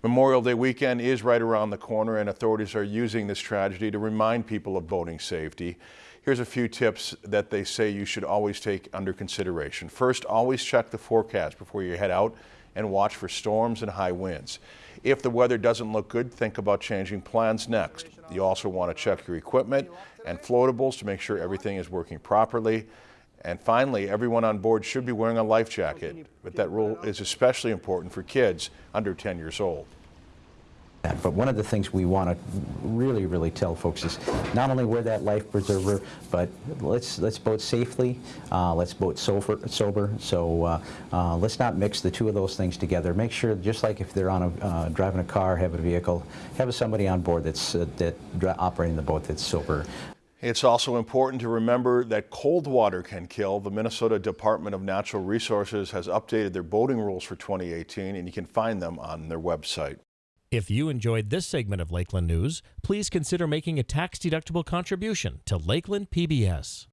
Memorial Day weekend is right around the corner and authorities are using this tragedy to remind people of boating safety. Here's a few tips that they say you should always take under consideration. First, always check the forecast before you head out and watch for storms and high winds. If the weather doesn't look good, think about changing plans next. You also want to check your equipment and floatables to make sure everything is working properly. And finally, everyone on board should be wearing a life jacket, but that rule is especially important for kids under 10 years old. But one of the things we want to really, really tell folks is not only wear that life preserver, but let's let's boat safely, uh, let's boat sober. sober. So uh, uh, let's not mix the two of those things together. Make sure, just like if they're on a uh, driving a car, have a vehicle, have somebody on board that's uh, that operating the boat that's sober. It's also important to remember that cold water can kill. The Minnesota Department of Natural Resources has updated their boating rules for 2018, and you can find them on their website. If you enjoyed this segment of Lakeland News, please consider making a tax-deductible contribution to Lakeland PBS.